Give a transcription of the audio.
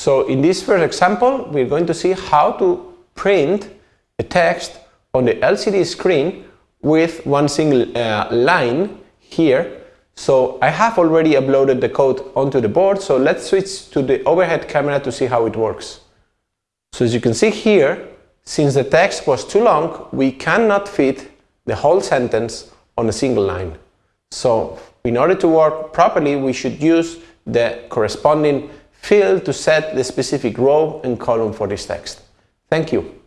So in this first example, we're going to see how to print a text on the LCD screen with one single uh, line here. So I have already uploaded the code onto the board, so let's switch to the overhead camera to see how it works. So as you can see here, since the text was too long, we cannot fit the whole sentence on a single line. So in order to work properly, we should use the corresponding field to set the specific row and column for this text. Thank you.